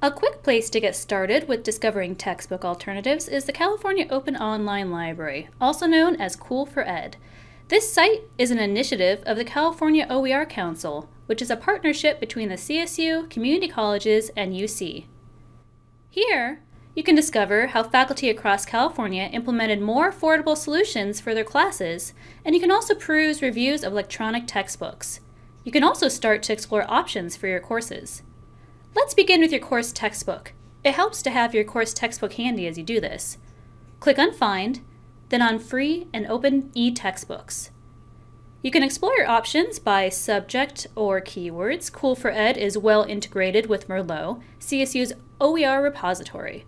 A quick place to get started with discovering textbook alternatives is the California Open Online Library, also known as COOL4Ed. This site is an initiative of the California OER Council, which is a partnership between the CSU, community colleges, and UC. Here, you can discover how faculty across California implemented more affordable solutions for their classes, and you can also peruse reviews of electronic textbooks. You can also start to explore options for your courses. Let's begin with your course textbook. It helps to have your course textbook handy as you do this. Click on Find, then on Free and Open e-Textbooks. You can explore your options by subject or keywords. COOL4Ed is well integrated with Merlot, CSU's OER repository.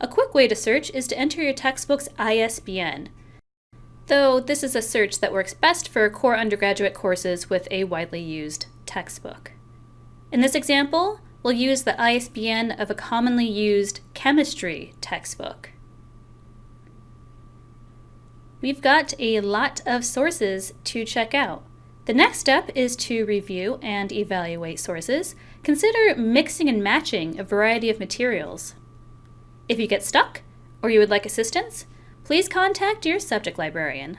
A quick way to search is to enter your textbook's ISBN, though this is a search that works best for core undergraduate courses with a widely used textbook. In this example, we'll use the ISBN of a commonly used chemistry textbook. We've got a lot of sources to check out. The next step is to review and evaluate sources. Consider mixing and matching a variety of materials. If you get stuck, or you would like assistance, please contact your subject librarian.